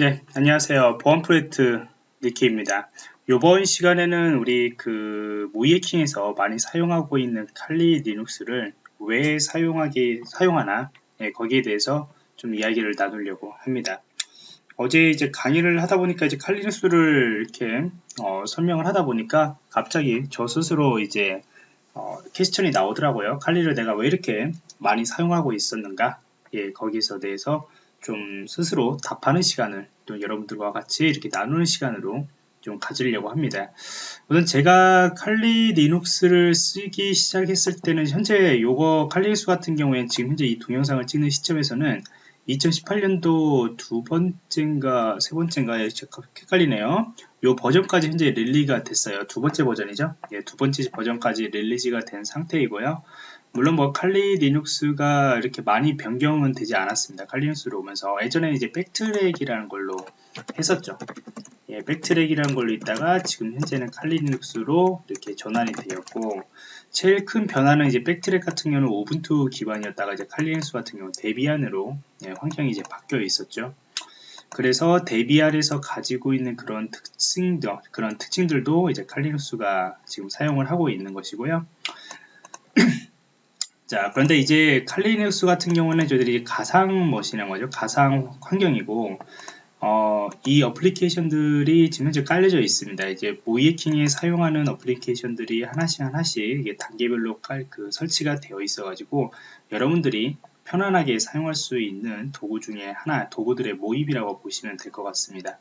예, 안녕하세요. 보안 프로젝트 니키입니다. 이번 시간에는 우리 그 모의해킹에서 많이 사용하고 있는 칼리 리눅스를 왜 사용하기 사용하나 예, 거기에 대해서 좀 이야기를 나누려고 합니다. 어제 이제 강의를 하다 보니까 이제 칼리 리눅스를 이렇게 어, 설명을 하다 보니까 갑자기 저 스스로 이제 어, question이 나오더라고요. 칼리를 내가 왜 이렇게 많이 사용하고 있었는가? 예, 거기서 대해서 좀 스스로 답하는 시간을 또 여러분들과 같이 이렇게 나누는 시간으로 좀 가지려고 합니다. 우선 제가 칼리 리눅스를 쓰기 시작했을 때는 현재 요거 Kali Linux 같은 경우에는 지금 현재 이 동영상을 찍는 시점에서는 2018년도 두 번째인가 세 번째인가 헷갈리네요. 요 버전까지 현재 release가 됐어요. 두 번째 버전이죠. 예, 두 번째 버전까지 release가 된 상태이고요. 물론 뭐 칼리 리눅스가 이렇게 많이 변경은 되지 않았습니다. 칼리 리눅스로 오면서 예전에 이제 BackTrack이라는 걸로 했었죠. 예, BackTrack이라는 걸로 있다가 지금 현재는 칼리 리눅스로 이렇게 전환이 되었고 제일 큰 변화는 이제 BackTrack 같은 경우는 Ubuntu 기반이었다가 이제 Kali Linux 같은 경우는 Debian으로 예, 환경이 이제 바뀌어 있었죠. 그래서 Debian에서 가지고 있는 그런 특징들, 그런 특징들도 이제 칼리눅스가 지금 사용을 하고 있는 것이고요. 자, 그런데 이제 칼리눅스 같은 경우는 저희들이 가상 머신인 거죠. 가상 환경이고, 어, 이 어플리케이션들이 지금 현재 깔려져 있습니다. 이제 모이에킹에 사용하는 어플리케이션들이 하나씩 하나씩 단계별로 깔, 그 설치가 되어 있어가지고 여러분들이 편안하게 사용할 수 있는 도구 중에 하나, 도구들의 모임이라고 보시면 될 것 같습니다.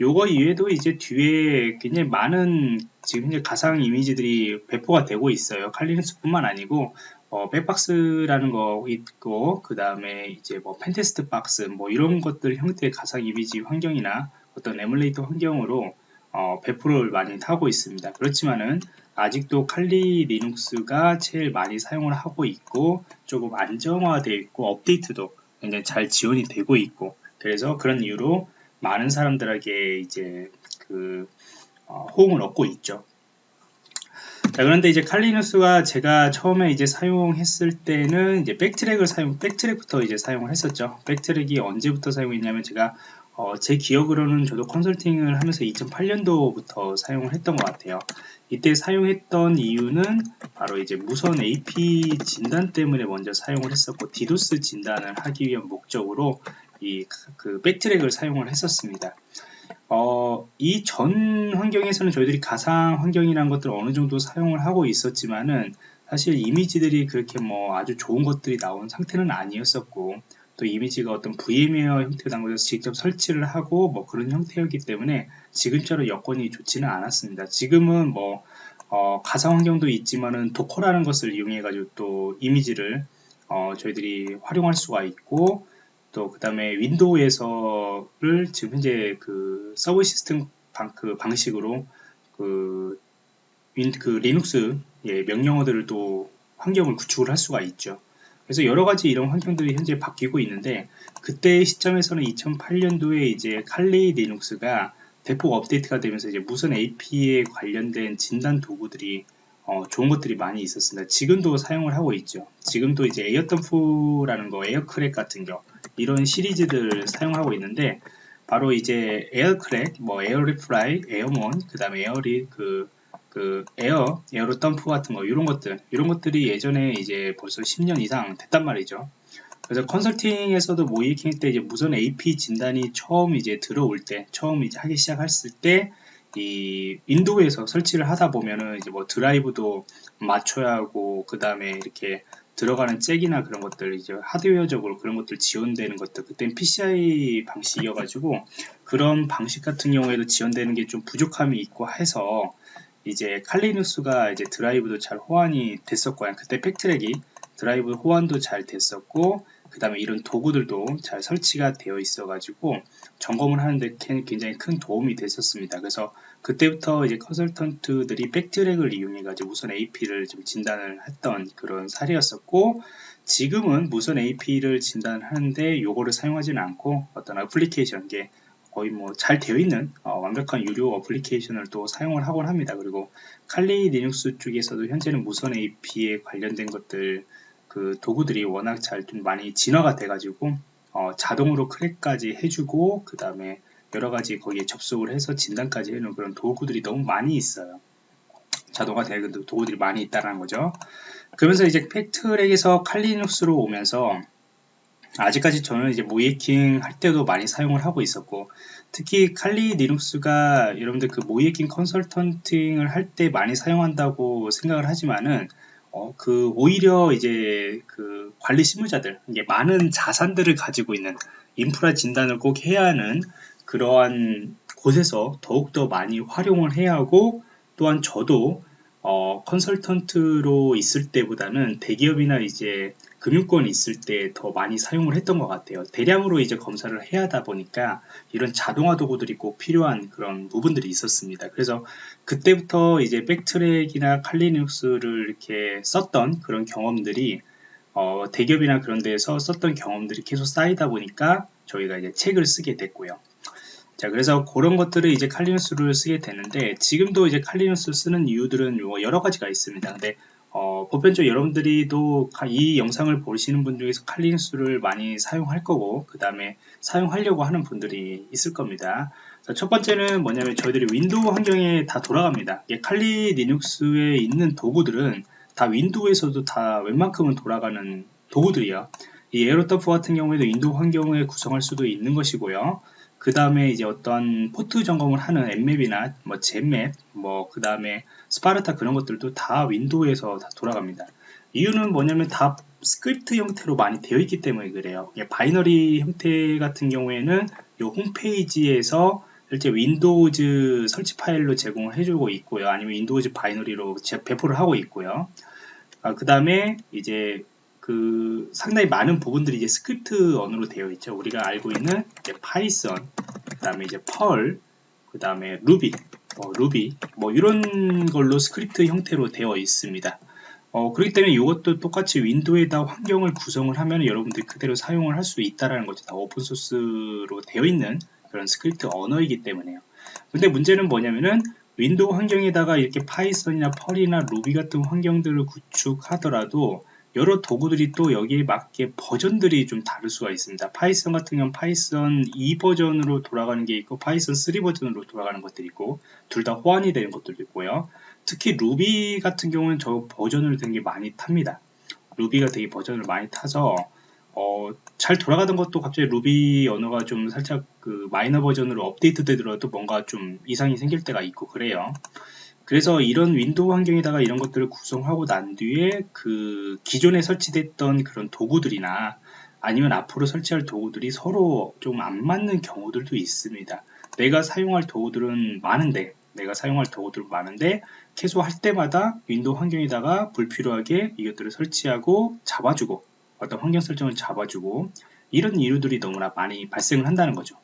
요거 이외에도 이제 뒤에 굉장히 많은 지금 현재 가상 이미지들이 배포가 되고 있어요. 칼리눅스뿐만 아니고 어, BackBox라는 거 있고 그 다음에 이제 뭐 PentestBox 뭐 이런 것들 형태의 가상 이미지 환경이나 어떤 에뮬레이터 환경으로 어, 배포를 많이 하고 있습니다. 그렇지만은 아직도 칼리 리눅스가 제일 많이 사용을 하고 있고 조금 안정화되어 있고 업데이트도 굉장히 잘 지원이 되고 있고 그래서 그런 이유로 많은 사람들에게 이제 그 어, 호응을 얻고 있죠. 자, 그런데 이제 칼리누스가 제가 처음에 이제 사용했을 때는 이제 백트랙을 사용, 백트랙부터 이제 사용을 했었죠. 백트랙이 언제부터 사용했냐면 제가 어, 제 기억으로는 저도 컨설팅을 하면서 2008년도부터 사용을 했던 것 같아요. 이때 사용했던 이유는 바로 이제 무선 AP 진단 때문에 먼저 사용을 했었고 디도스 진단을 하기 위한 목적으로 이 그 백트랙을 사용을 했었습니다. 어, 이 전 환경에서는 저희들이 가상 환경이라는 것들을 어느 정도 사용을 하고 있었지만은 사실 이미지들이 그렇게 뭐 아주 좋은 것들이 나온 상태는 아니었었고 또 이미지가 어떤 VM웨어 형태로 난 것에서 직접 설치를 하고 뭐 그런 형태였기 때문에 지금처럼 여건이 좋지는 않았습니다. 지금은 뭐 어, 가상 환경도 있지만은 도커라는 것을 이용해 가지고 또 이미지를 어, 저희들이 활용할 수가 있고 또 그 다음에 Windows에서를 지금 현재 그 subsystem 방, 그 방식으로 그, 윈, 그 리눅스 예, 명령어들을 또 환경을 구축을 할 수가 있죠. 그래서 여러 가지 이런 환경들이 현재 바뀌고 있는데 그때 시점에서는 2008년도에 이제 칼리 리눅스가 대폭 업데이트가 되면서 이제 무선 AP에 관련된 진단 도구들이 어, 좋은 것들이 많이 있었습니다. 지금도 사용을 하고 있죠. 지금도 이제 airodump라는 거, aircrack 같은 거 이런 시리즈들 사용하고 있는데 바로 이제 aircrack, 뭐 aireplay, airmon, 그 다음에 에어리 그, 그 에어, airodump 같은 거 이런 것들 이런 것들이 예전에 이제 벌써 10년 이상 됐단 말이죠. 그래서 컨설팅에서도 모의해킹 때 이제 무선 AP 진단이 처음 이제 들어올 때, 처음 이제 하기 시작했을 때, 이 Windows에서 설치를 하다 보면은 이제 뭐 드라이브도 맞춰야 하고, 그 다음에 이렇게 들어가는 잭이나 그런 것들 이제 하드웨어적으로 그런 것들 지원되는 것들 그땐 PCI 방식이어가지고 그런 방식 같은 경우에도 지원되는 게 좀 부족함이 있고 해서 이제 칼리누스가 이제 드라이브도 잘 호환이 됐었고요. 그때 BackTrack이 드라이브 호환도 잘 됐었고 그 다음에 이런 도구들도 잘 설치가 되어 있어 가지고 점검을 하는데 굉장히 큰 도움이 됐었습니다 그래서 그때부터 이제 컨설턴트들이 BackTrack을 이용해 가지고 무선 AP를 좀 진단을 했던 그런 사례였었고 지금은 무선 AP를 진단하는데 요거를 사용하지는 않고 어떤 어플리케이션 게 거의 뭐 잘 되어 있는 어, 완벽한 유료 어플리케이션을 또 사용을 하곤 합니다. 그리고 Kali Linux 쪽에서도 현재는 무선 AP에 관련된 것들 그 도구들이 워낙 잘 좀 많이 진화가 돼가지고 어, 자동으로 crack까지 해주고 그 다음에 여러 가지 거기에 접속을 해서 진단까지 해놓은 그런 도구들이 너무 많이 있어요. 자동화 되는 도구들이 많이 있다는 거죠. 그러면서 이제 팩트랙에서 칼리눅스로 오면서 아직까지 저는 이제 모이킹 할 때도 많이 사용을 하고 있었고 특히 칼리 리눅스가 여러분들 그 모이킹 컨설턴팅을 할 때 많이 사용한다고 생각을 하지만은 어, 그 오히려 이제 그 관리 실무자들 이게 많은 자산들을 가지고 있는 인프라 진단을 꼭 해야 하는 그러한 곳에서 더욱더 많이 활용을 해야 하고 또한 저도 어, 컨설턴트로 있을 때보다는 대기업이나 이제 금융권이 있을 때 더 많이 사용을 했던 것 같아요. 대량으로 이제 검사를 해야 하다 보니까 이런 자동화 도구들이 꼭 필요한 그런 부분들이 있었습니다. 그래서 그때부터 이제 백트랙이나 칼리눅스를 이렇게 썼던 그런 경험들이 어, 대기업이나 그런 데에서 썼던 경험들이 계속 쌓이다 보니까 저희가 이제 책을 쓰게 됐고요. 자, 그래서 그런 것들을 이제 칼리누스를 쓰게 되는데 지금도 이제 Kali Linux 쓰는 이유들은 뭐 여러 가지가 있습니다. 근데 어, 보편적으로 여러분들이도 이 영상을 보시는 분 중에서 칼리누스를 많이 사용할 거고 그 다음에 사용하려고 하는 분들이 있을 겁니다. 자, 첫 번째는 뭐냐면 저희들이 윈도우 환경에 다 돌아갑니다. 칼리 리눅스에 있는 도구들은 다 윈도우에서도 다 웬만큼은 돌아가는 도구들이야. 이 airodump 같은 경우에도 윈도우 환경에 구성할 수도 있는 것이고요. 그 다음에 이제 어떤 포트 점검을 하는 Nmap이나 뭐 Zenmap, 뭐 그 다음에 SPARTA 그런 것들도 다 윈도우에서 다 돌아갑니다. 이유는 뭐냐면 다 스크립트 형태로 많이 되어 있기 때문에 그래요. binary 형태 같은 경우에는 이 홈페이지에서 실제 Windows 설치 파일로 제공을 해주고 있고요. 아니면 Windows binary로 배포를 하고 있고요. 아, 그 다음에 이제 그 상당히 많은 부분들이 이제 스크립트 언어로 되어 있죠. 우리가 알고 있는 Python, 그 다음에 이제 Perl, 그 다음에 루비, 뭐 루비, 뭐 이런 걸로 스크립트 형태로 되어 있습니다. 어, 그렇기 때문에 이것도 똑같이 윈도우에다 환경을 구성을 하면 여러분들이 그대로 사용을 할 수 있다라는 거죠. 다 open source로 되어 있는 그런 스크립트 언어이기 때문에요. 근데 문제는 뭐냐면은 윈도우 환경에다가 이렇게 Python이나 Perl이나 Ruby 같은 환경들을 구축하더라도 여러 도구들이 또 여기에 맞게 버전들이 좀 다를 수가 있습니다. Python 같은 경우는 Python 2 버전으로 돌아가는 게 있고 Python 3 버전으로 돌아가는 것들이 있고 둘 다 호환이 되는 것들도 있고요. 특히 루비 같은 경우는 저 버전을 되게 많이 탑니다. Ruby가 되게 버전을 많이 타서 어, 잘 돌아가던 것도 갑자기 루비 언어가 좀 살짝 그 마이너 버전으로 업데이트 되더라도 뭔가 좀 이상이 생길 때가 있고 그래요. 그래서 이런 윈도우 환경에다가 이런 것들을 구성하고 난 뒤에 그 기존에 설치됐던 그런 도구들이나 아니면 앞으로 설치할 도구들이 서로 좀 안 맞는 경우들도 있습니다. 내가 사용할 도구들은 많은데 내가 사용할 도구들은 많은데 계속 할 때마다 윈도우 환경에다가 불필요하게 이것들을 설치하고 잡아주고 어떤 환경 설정을 잡아주고 이런 이유들이 너무나 많이 발생을 한다는 거죠.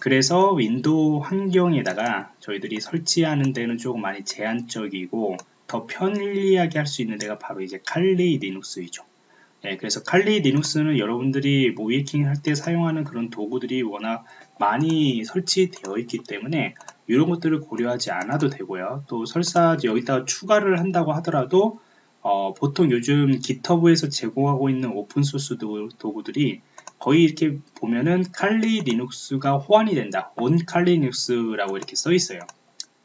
그래서 윈도우 환경에다가 저희들이 설치하는 데는 조금 많이 제한적이고 더 편리하게 할 수 있는 데가 바로 이제 칼리 리눅스이죠. 네, 그래서 칼리 리눅스는 여러분들이 모의해킹 할 때 사용하는 그런 도구들이 워낙 많이 설치되어 있기 때문에 이런 것들을 고려하지 않아도 되고요. 또 설사 여기다가 추가를 한다고 하더라도 어, 보통 요즘 GitHub에서 제공하고 있는 open source 도구들이 거의 이렇게 보면은 칼리 리눅스가 호환이 된다. 온 칼리 리눅스라고 이렇게 써 있어요.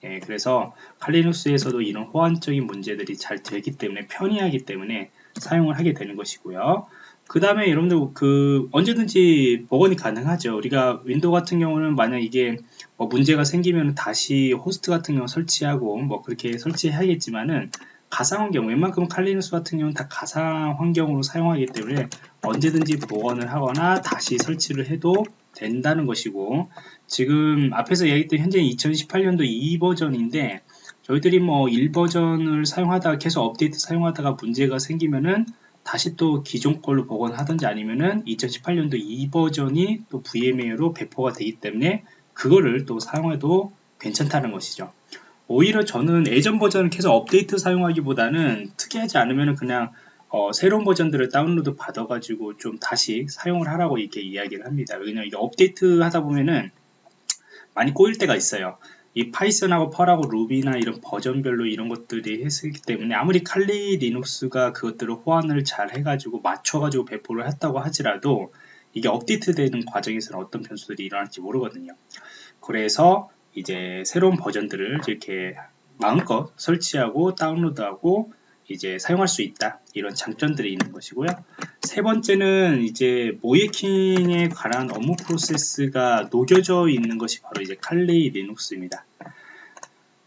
예, 그래서 칼리눅스에서도 이런 호환적인 문제들이 잘 되기 때문에 편리하기 때문에 사용을 하게 되는 것이고요. 그 다음에 여러분들 그 언제든지 복원이 가능하죠. 우리가 윈도우 같은 경우는 만약 이게 뭐 문제가 생기면 다시 호스트 같은 경우 설치하고 뭐 그렇게 설치해야겠지만은 가상 환경, 웬만큼 칼리누스 같은 경우는 다 가상 환경으로 사용하기 때문에 언제든지 복원을 하거나 다시 설치를 해도 된다는 것이고 지금 앞에서 얘기했던 현재 2018년도 2버전인데 저희들이 뭐 1버전을 사용하다가 계속 업데이트 사용하다가 문제가 생기면은 다시 또 기존 걸로 복원하든지 아니면은 2018년도 2버전이 또 VMA로 배포가 되기 때문에 그거를 또 사용해도 괜찮다는 것이죠. 오히려 저는 예전 버전을 계속 업데이트 사용하기보다는 특이하지 않으면 그냥 어, 새로운 버전들을 다운로드 받아가지고 좀 다시 사용을 하라고 이렇게 이야기를 합니다. 왜냐면 이게 업데이트 하다 보면은 많이 꼬일 때가 있어요. 이 Python하고 Perl하고 Ruby나 이런 버전별로 이런 것들이 했기 때문에 아무리 칼리 리눅스가 그것들을 호환을 잘 해가지고 맞춰가지고 배포를 했다고 하지라도 이게 업데이트 되는 과정에서는 어떤 변수들이 일어날지 모르거든요. 그래서 이제 새로운 버전들을 이렇게 마음껏 설치하고 다운로드하고 이제 사용할 수 있다. 이런 장점들이 있는 것이고요. 세 번째는 이제 모의해킹에 관한 업무 프로세스가 녹여져 있는 것이 바로 이제 칼레이 리눅스입니다.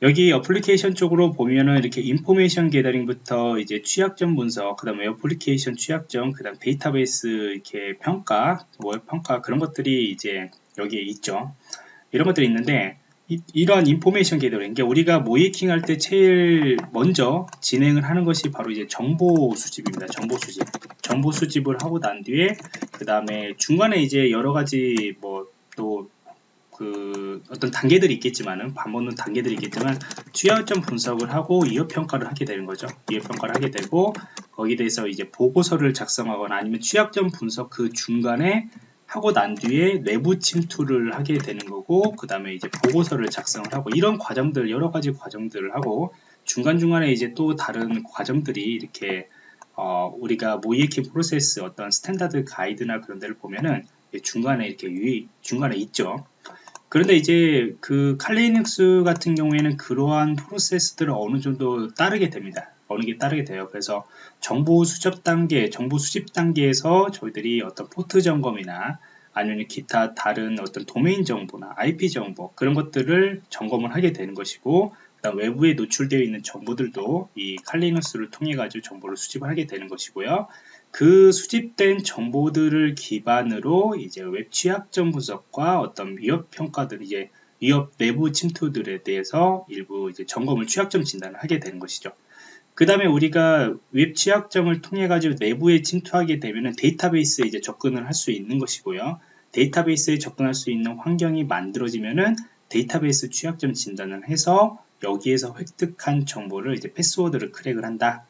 여기 어플리케이션 쪽으로 보면은 이렇게 information gathering부터 이제 취약점 분석, 그 다음에 어플리케이션 취약점, 그 다음 데이터베이스 이렇게 평가, 뭐 평가 그런 것들이 이제 여기에 있죠. 이런 것들이 있는데 이, 러한 information gathering, 우리가 모의해킹 할 때 제일 먼저 진행을 하는 것이 바로 이제 정보 수집입니다. 정보 수집. 정보 수집을 하고 난 뒤에 그 다음에 중간에 이제 여러 가지 뭐 또 그 어떤 단계들이 있겠지만은 반복되는 단계들이 있겠지만 취약점 분석을 하고 위협 평가를 하게 되는 거죠. 위협 평가를 하게 되고 거기에 대해서 이제 보고서를 작성하거나 아니면 취약점 분석 그 중간에 하고 난 뒤에 내부 침투를 하게 되는 거고 그 다음에 이제 보고서를 작성을 하고 이런 과정들 여러 가지 과정들을 하고 중간중간에 이제 또 다른 과정들이 이렇게 어, 우리가 모의해킹 프로세스 어떤 standard 가이드나 그런 데를 보면은 중간에 이렇게 유의, 중간에 있죠. 그런데 이제 그 Kali Linux 같은 경우에는 그러한 프로세스들을 어느 정도 따르게 됩니다. 어느 게 따르게 돼요. 그래서 정보 수집 단계, 정보 수집 단계에서 저희들이 어떤 포트 점검이나 아니면 기타 다른 어떤 도메인 정보나 IP 정보 그런 것들을 점검을 하게 되는 것이고 그다음 외부에 노출되어 있는 정보들도 이 칼리너스를 통해 가지고 정보를 수집을 하게 되는 것이고요. 그 수집된 정보들을 기반으로 이제 웹 취약점 분석과 어떤 위협 평가들 이제 위협 내부 침투들에 대해서 일부 이제 점검을 취약점 진단을 하게 되는 것이죠. 그 다음에 우리가 웹 취약점을 통해 가지고 내부에 침투하게 되면 데이터베이스에 이제 접근을 할 수 있는 것이고요. 데이터베이스에 접근할 수 있는 환경이 만들어지면은 데이터베이스 취약점 진단을 해서 여기에서 획득한 정보를 이제 패스워드를 크랙을 한다.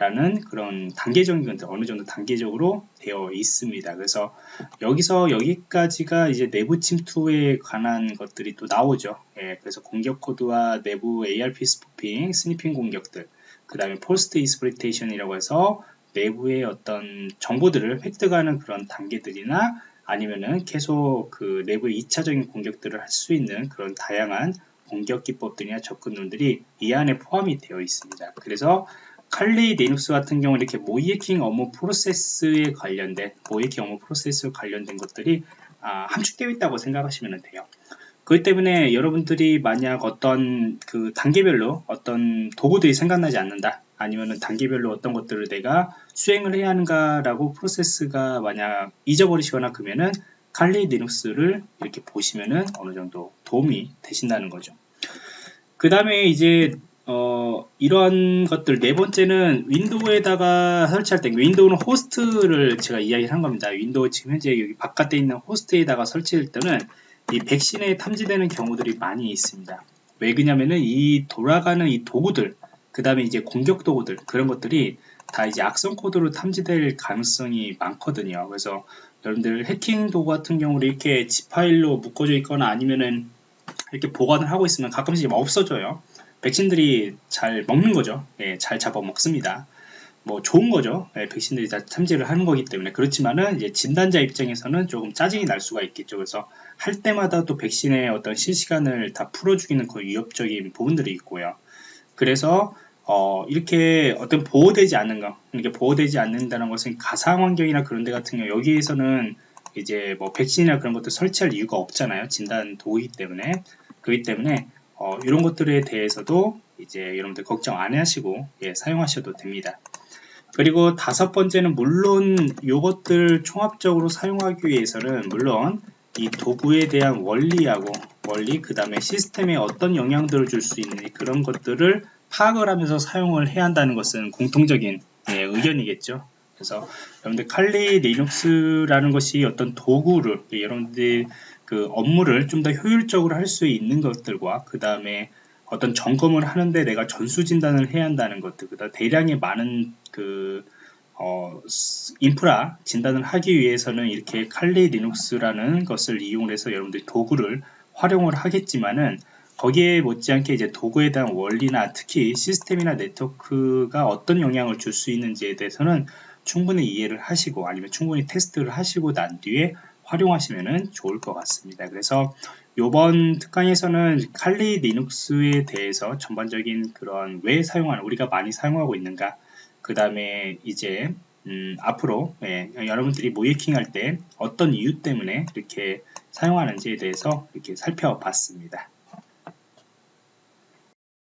라는 그런 단계적인 것들 어느 정도 단계적으로 되어 있습니다. 그래서 여기서 여기까지가 이제 내부 침투에 관한 것들이 또 나오죠. 예, 그래서 공격 코드와 내부 ARP spoofing, sniffing 공격들, 그 다음에 post exploitation이라고 해서 내부의 어떤 정보들을 획득하는 그런 단계들이나 아니면은 계속 그 내부의 2차적인 공격들을 할 수 있는 그런 다양한 공격 기법들이나 접근론들이 이 안에 포함이 되어 있습니다. 그래서 Kali Linux 같은 경우는 이렇게 모의해킹 업무 프로세스에 관련된 모의해킹 업무 프로세스 관련된 것들이 아, 함축되어 있다고 생각하시면 돼요. 그렇기 때문에 여러분들이 만약 어떤 그 단계별로 어떤 도구들이 생각나지 않는다 아니면은 단계별로 어떤 것들을 내가 수행을 해야 하는가라고 프로세스가 만약 잊어버리시거나 그러면은 칼리 리눅스를 이렇게 보시면은 어느 정도 도움이 되신다는 거죠. 그 다음에 이제 어, 이런 것들 네 번째는 윈도우에다가 설치할 때 윈도우는 호스트를 제가 이야기를 한 겁니다. 윈도우 지금 현재 여기 바깥에 있는 호스트에다가 설치할 때는 이 백신에 탐지되는 경우들이 많이 있습니다. 왜 그러냐면은 이 돌아가는 이 도구들 그 다음에 이제 공격 도구들 그런 것들이 다 이제 악성 코드로 탐지될 가능성이 많거든요. 그래서 여러분들 해킹 도구 같은 경우는 이렇게 지 파일로 묶어져 있거나 아니면은 이렇게 보관을 하고 있으면 가끔씩 없어져요. 백신들이 잘 먹는 거죠. 예, 잘 잡아먹습니다. 뭐 좋은 거죠. 예, 백신들이 다 참지를 하는 거기 때문에 그렇지만은 이제 진단자 입장에서는 조금 짜증이 날 수가 있겠죠. 그래서 할 때마다 또 백신의 어떤 실시간을 다 풀어주기는 거의 위협적인 부분들이 있고요. 그래서 어, 이렇게 어떤 보호되지 않는 거, 이렇게 보호되지 않는다는 것은 가상 환경이나 그런 데 같은 경우 여기에서는 이제 뭐 백신이나 그런 것도 설치할 이유가 없잖아요. 진단 도구이기 때문에. 그렇기 때문에 어, 이런 것들에 대해서도 이제 여러분들 걱정 안 하시고 예, 사용하셔도 됩니다. 그리고 다섯 번째는 물론 이것들 종합적으로 사용하기 위해서는 물론 이 도구에 대한 원리하고 원리 그 다음에 시스템에 어떤 영향들을 줄 수 있는 그런 것들을 파악을 하면서 사용을 해야 한다는 것은 공통적인 예, 의견이겠죠. 그래서 여러분들 칼리 리눅스라는 것이 어떤 도구를 예, 여러분들 그 업무를 좀 더 효율적으로 할 수 있는 것들과 그 다음에 어떤 점검을 하는데 내가 전수 진단을 해야 한다는 것들, 그다음 대량의 많은 그 어, 인프라 진단을 하기 위해서는 이렇게 칼리 리눅스라는 것을 이용해서 여러분들이 도구를 활용을 하겠지만은 거기에 못지않게 이제 도구에 대한 원리나 특히 시스템이나 네트워크가 어떤 영향을 줄 수 있는지에 대해서는 충분히 이해를 하시고 아니면 충분히 테스트를 하시고 난 뒤에 활용하시면 좋을 것 같습니다. 그래서 이번 특강에서는 칼리 리눅스에 대해서 전반적인 그런 왜 사용하는 우리가 많이 사용하고 있는가 그 다음에 이제 음, 앞으로 예, 여러분들이 모이킹 할 때 어떤 이유 때문에 이렇게 사용하는지에 대해서 이렇게 살펴봤습니다.